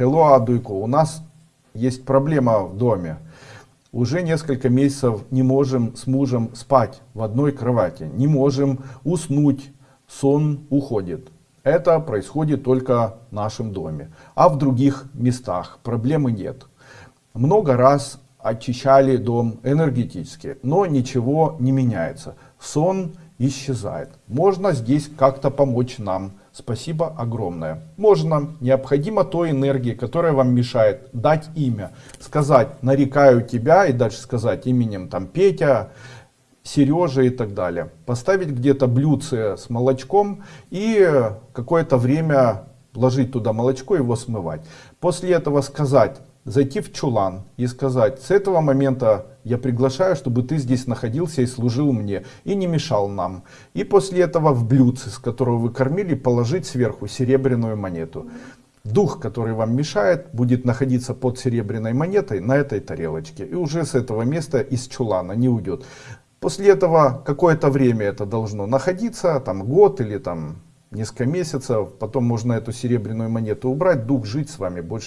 Hello, Адуйко, у нас есть проблема в доме. Уже несколько месяцев не можем с мужем спать в одной кровати. Не можем уснуть, сон уходит. Это происходит только в нашем доме. А в других местах проблемы нет. Много раз очищали дом энергетически, но ничего не меняется. Сон исчезает. Можно здесь как-то помочь нам. Спасибо огромное. Можно, необходимо той энергии, которая вам мешает, дать имя. Сказать, нарекаю тебя и дальше сказать именем там Петя, Сережа и так далее. Поставить где-то блюдце с молочком и какое-то время вложить туда молочко его смывать. После этого сказать, зайти в чулан и сказать, с этого момента я приглашаю, чтобы ты здесь находился и служил мне, и не мешал нам. И после этого в блюдце, с которого вы кормили, положить сверху серебряную монету. Дух, который вам мешает, будет находиться под серебряной монетой на этой тарелочке. И уже с этого места из чулана не уйдет. После этого какое-то время это должно находиться, там год или там несколько месяцев. Потом можно эту серебряную монету убрать, дух жить с вами больше.